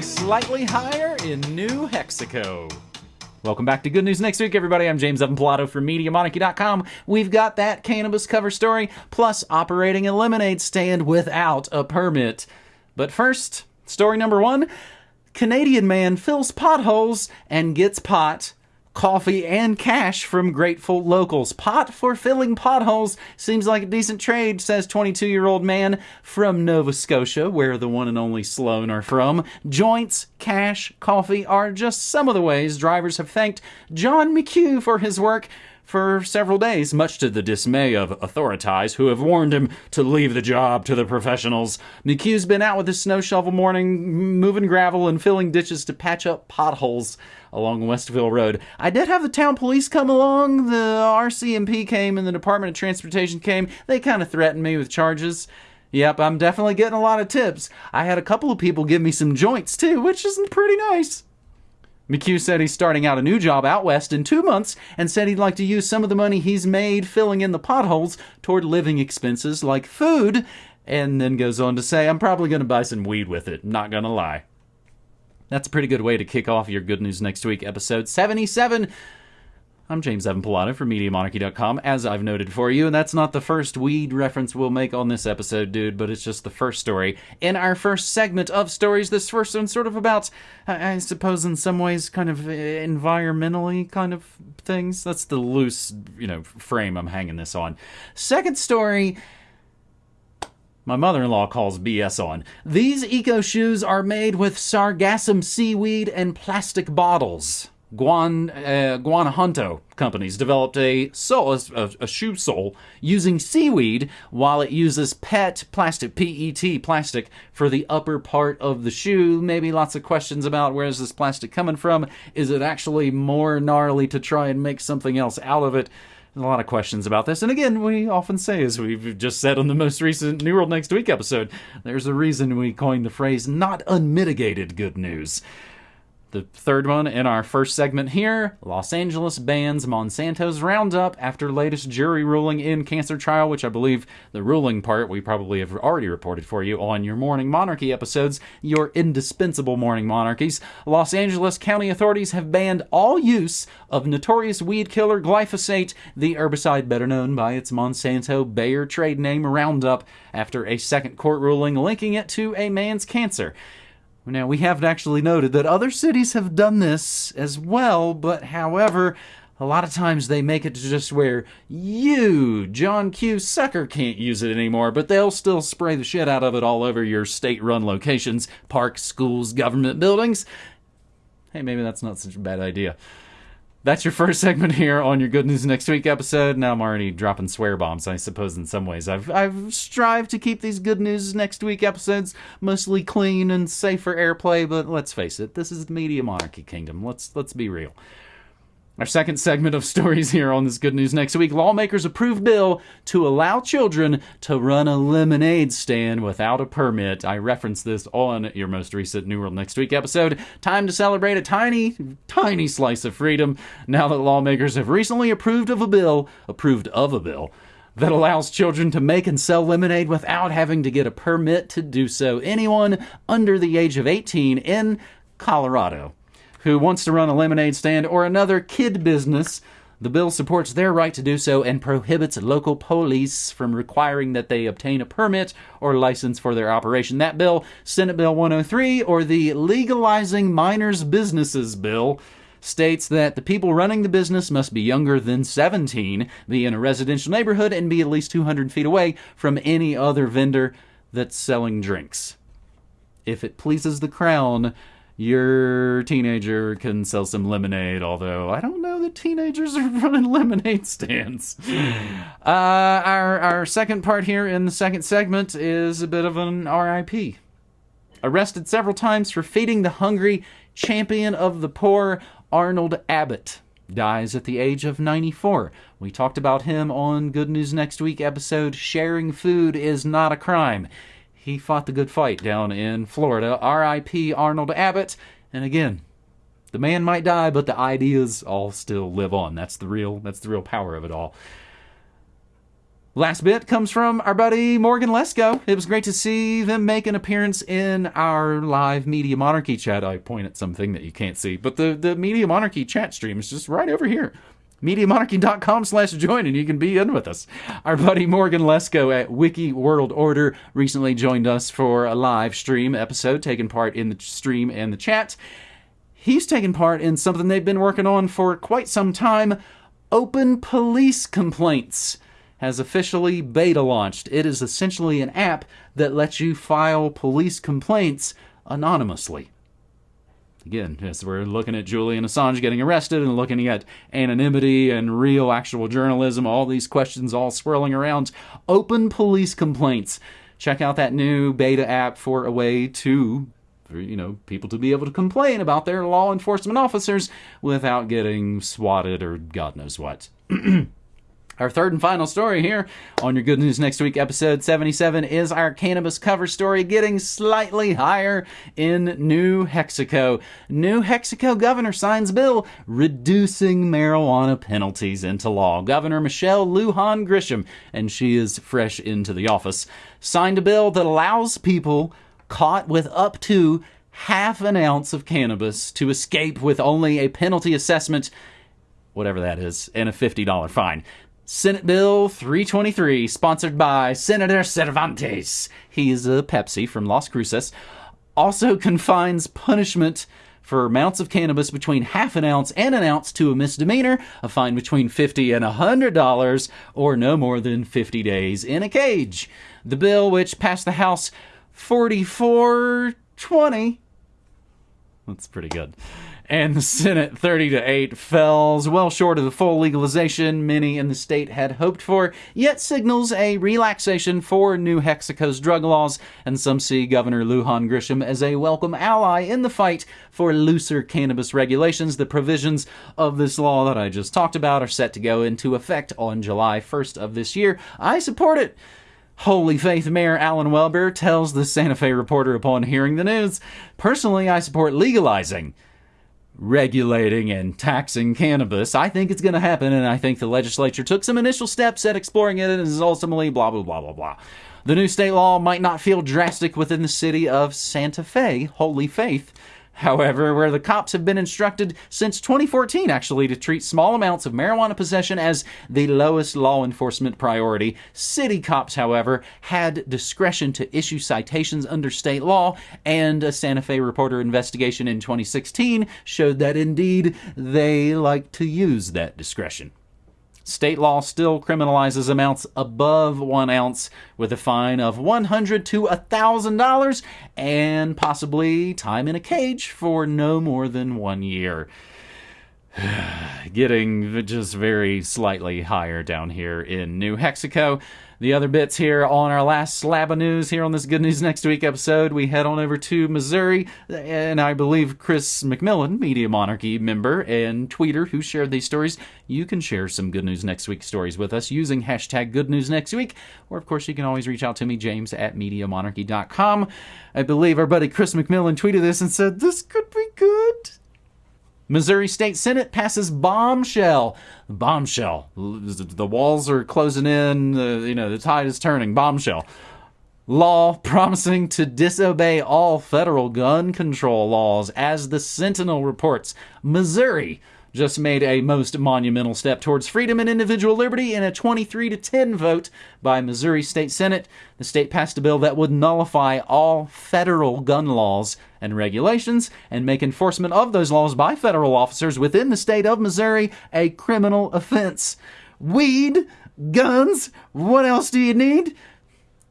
going slightly higher in New Mexico. Welcome back to Good News Next Week, everybody. I'm James Evan Pilato from MediaMonarchy.com. We've got that cannabis cover story, plus operating a lemonade stand without a permit. But first, story number one Canadian man fills potholes and gets pot coffee, and cash from grateful locals. Pot for filling potholes seems like a decent trade, says 22 year old man from Nova Scotia, where the one and only Sloan are from. Joints, cash, coffee are just some of the ways drivers have thanked John McHugh for his work for several days, much to the dismay of authorities who have warned him to leave the job to the professionals. McHugh's been out with his snow shovel morning, moving gravel and filling ditches to patch up potholes along Westville Road. I did have the town police come along, the RCMP came, and the Department of Transportation came. They kind of threatened me with charges. Yep, I'm definitely getting a lot of tips. I had a couple of people give me some joints too, which is pretty nice. McHugh said he's starting out a new job out west in two months and said he'd like to use some of the money he's made filling in the potholes toward living expenses like food, and then goes on to say, I'm probably going to buy some weed with it, not going to lie. That's a pretty good way to kick off your Good News Next Week episode 77 I'm James Evan Pilato from MediaMonarchy.com, as I've noted for you, and that's not the first weed reference we'll make on this episode, dude, but it's just the first story. In our first segment of stories, this first one's sort of about, I suppose, in some ways, kind of environmentally kind of things. That's the loose, you know, frame I'm hanging this on. Second story my mother in law calls BS on. These eco shoes are made with sargassum seaweed and plastic bottles. Guan uh, Guanajuato companies developed a sole, a, a, shoe sole using seaweed, while it uses PET plastic, PET plastic, for the upper part of the shoe. Maybe lots of questions about where is this plastic coming from? Is it actually more gnarly to try and make something else out of it? A lot of questions about this. And again, we often say, as we've just said on the most recent New World Next Week episode, there's a reason we coined the phrase not unmitigated good news. The third one in our first segment here Los Angeles bans Monsanto's Roundup after latest jury ruling in cancer trial, which I believe the ruling part we probably have already reported for you on your Morning Monarchy episodes, your indispensable Morning Monarchies. Los Angeles County authorities have banned all use of notorious weed killer glyphosate, the herbicide better known by its Monsanto Bayer trade name Roundup, after a second court ruling linking it to a man's cancer. Now, we haven't actually noted that other cities have done this as well, but however, a lot of times they make it to just where you, John Q. Sucker, can't use it anymore, but they'll still spray the shit out of it all over your state run locations, parks, schools, government buildings. Hey, maybe that's not such a bad idea that's your first segment here on your Good News Next Week episode. Now I'm already dropping swear bombs, I suppose, in some ways. I've, I've strived to keep these Good News Next Week episodes mostly clean and safe for airplay, but let's face it, this is the media monarchy kingdom. Let's, let's be real. Our second segment of stories here on this good news next week lawmakers approved bill to allow children to run a lemonade stand without a permit. I referenced this on your most recent New World Next Week episode. Time to celebrate a tiny, tiny slice of freedom now that lawmakers have recently approved of a bill, approved of a bill that allows children to make and sell lemonade without having to get a permit to do so. Anyone under the age of 18 in Colorado who wants to run a lemonade stand or another kid business. The bill supports their right to do so and prohibits local police from requiring that they obtain a permit or license for their operation. That bill, Senate Bill 103, or the Legalizing Minors Businesses Bill, states that the people running the business must be younger than 17, be in a residential neighborhood, and be at least 200 feet away from any other vendor that's selling drinks. If it pleases the Crown, your teenager can sell some lemonade, although I don't know that teenagers are running lemonade stands. Uh, our, our second part here in the second segment is a bit of an RIP. Arrested several times for feeding the hungry, champion of the poor, Arnold Abbott dies at the age of 94. We talked about him on Good News Next Week episode Sharing Food is Not a Crime he fought the good fight down in Florida. R.I.P. Arnold Abbott. And again, the man might die, but the ideas all still live on. That's the real that's the real power of it all. Last bit comes from our buddy Morgan Lesko. It was great to see them make an appearance in our live Media Monarchy chat. I point at something that you can't see, but the, the Media Monarchy chat stream is just right over here. MediaMonarchy.com slash join and you can be in with us. Our buddy Morgan Lesko at Wiki World Order recently joined us for a live stream episode, taking part in the stream and the chat. He's taken part in something they've been working on for quite some time Open Police Complaints has officially beta launched. It is essentially an app that lets you file police complaints anonymously. Again, as we're looking at Julian Assange getting arrested and looking at anonymity and real actual journalism, all these questions all swirling around open police complaints. Check out that new beta app for a way to you know, people to be able to complain about their law enforcement officers without getting swatted or God knows what. Our third and final story here on your Good News Next Week, episode 77, is our cannabis cover story getting slightly higher in New Mexico. New Mexico governor signs bill reducing marijuana penalties into law. Governor Michelle Lujan Grisham, and she is fresh into the office, signed a bill that allows people caught with up to half an ounce of cannabis to escape with only a penalty assessment whatever that is, and a $50 fine. Senate Bill 323, sponsored by Senator Cervantes. He's a Pepsi from Las Cruces. Also confines punishment for amounts of cannabis between half an ounce and an ounce to a misdemeanor, a fine between 50 and $100, or no more than 50 days in a cage. The bill, which passed the House 4420, that's pretty good and the Senate 30 to 8 falls well short of the full legalization many in the state had hoped for, yet signals a relaxation for New Mexico's drug laws, and some see Governor Lujan Grisham as a welcome ally in the fight for looser cannabis regulations. The provisions of this law that I just talked about are set to go into effect on July 1st of this year. I support it. Holy Faith Mayor Alan Webber tells the Santa Fe Reporter upon hearing the news. Personally, I support legalizing regulating and taxing cannabis. I think it's going to happen, and I think the legislature took some initial steps at exploring it and is ultimately blah, blah, blah, blah, blah. The new state law might not feel drastic within the city of Santa Fe, Holy Faith, However, where the cops have been instructed since 2014 actually to treat small amounts of marijuana possession as the lowest law enforcement priority, city cops, however, had discretion to issue citations under state law, and a Santa Fe reporter investigation in 2016 showed that indeed they like to use that discretion. State law still criminalizes amounts above one ounce with a fine of 100 to $1,000 and possibly time in a cage for no more than one year. Getting just very slightly higher down here in New Mexico the other bits here on our last slab of news here on this Good News Next Week episode. We head on over to Missouri, and I believe Chris McMillan, Media Monarchy member and tweeter who shared these stories, you can share some Good News Next Week stories with us using hashtag Good News Next Week, or of course you can always reach out to me, James at MediaMonarchy.com. I believe our buddy Chris McMillan tweeted this and said, This could be good. Missouri State Senate passes bombshell. Bombshell. The walls are closing in. You know, the tide is turning. Bombshell. Law promising to disobey all federal gun control laws, as the Sentinel reports. Missouri just made a most monumental step towards freedom and individual liberty in a 23 to 10 vote by Missouri State Senate. The state passed a bill that would nullify all federal gun laws and regulations and make enforcement of those laws by federal officers within the state of Missouri a criminal offense. Weed, guns, what else do you need?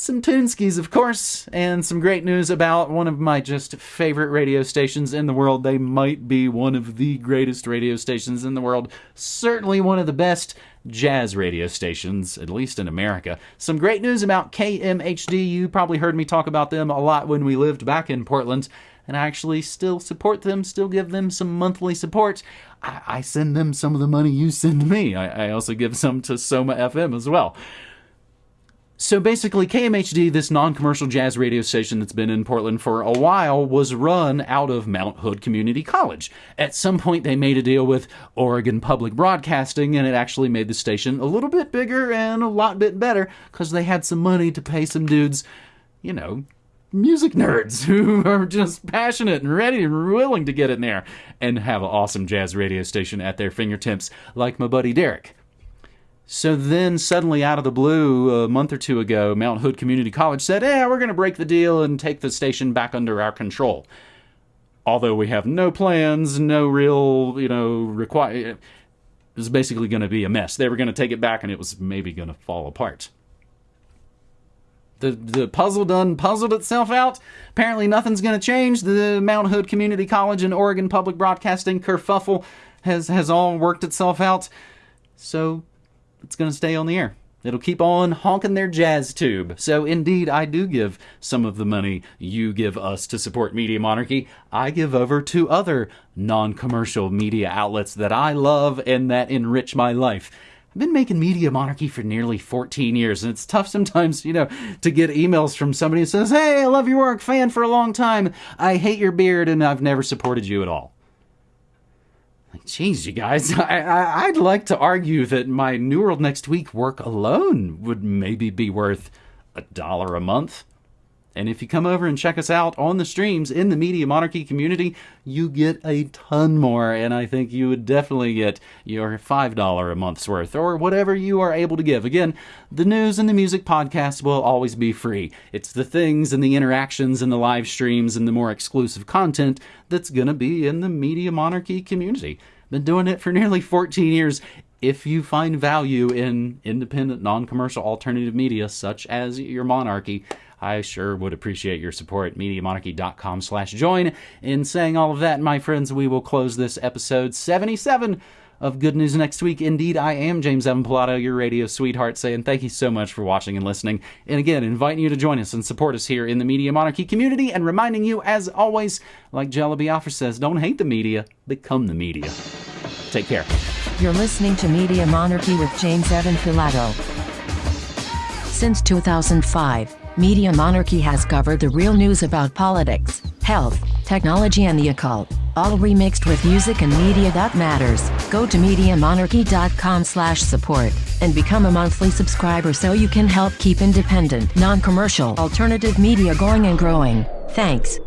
Some Tunskis, of course, and some great news about one of my just favorite radio stations in the world. They might be one of the greatest radio stations in the world, certainly one of the best jazz radio stations, at least in America. Some great news about KMHD. You probably heard me talk about them a lot when we lived back in Portland, and I actually still support them, still give them some monthly support. I, I send them some of the money you send me. I, I also give some to Soma FM as well. So basically, KMHD, this non commercial jazz radio station that's been in Portland for a while, was run out of Mount Hood Community College. At some point, they made a deal with Oregon Public Broadcasting, and it actually made the station a little bit bigger and a lot bit better because they had some money to pay some dudes, you know, music nerds who are just passionate and ready and willing to get in there and have an awesome jazz radio station at their fingertips, like my buddy Derek. So then, suddenly, out of the blue, a month or two ago, Mount Hood Community College said, "Yeah, we're going to break the deal and take the station back under our control." Although we have no plans, no real, you know, require. It was basically going to be a mess. They were going to take it back, and it was maybe going to fall apart. The, the puzzle done puzzled itself out. Apparently, nothing's going to change. The Mount Hood Community College and Oregon Public Broadcasting kerfuffle has has all worked itself out. So it's going to stay on the air. It'll keep on honking their jazz tube. So, indeed, I do give some of the money you give us to support Media Monarchy. I give over to other non commercial media outlets that I love and that enrich my life. I've been making Media Monarchy for nearly 14 years, and it's tough sometimes, you know, to get emails from somebody who says, Hey, I love your work, fan for a long time. I hate your beard, and I've never supported you at all. Geez, you guys, I, would like to argue that my New World Next Week work alone would maybe be worth a dollar a month. And if you come over and check us out on the streams in the Media Monarchy community, you get a ton more. And I think you would definitely get your $5 a month's worth or whatever you are able to give. Again, the news and the music podcast will always be free. It's the things and the interactions and the live streams and the more exclusive content that's going to be in the Media Monarchy community. Been doing it for nearly 14 years if you find value in independent, non commercial alternative media such as your monarchy, I sure would appreciate your support. MediaMonarchy.com slash join. In saying all of that, my friends, we will close this episode 77 of Good News Next Week. Indeed, I am James Evan Pilato, your radio sweetheart, saying thank you so much for watching and listening. And again, inviting you to join us and support us here in the Media Monarchy community and reminding you, as always, like Jello Biafra says, don't hate the media, become the media. Take care. You're listening to Media Monarchy with James Evan Pilato. Since 2005, Media Monarchy has covered the real news about politics, health, technology and the occult, all remixed with music and media that matters. Go to MediaMonarchy.com slash support and become a monthly subscriber so you can help keep independent, non-commercial, alternative media going and growing. Thanks.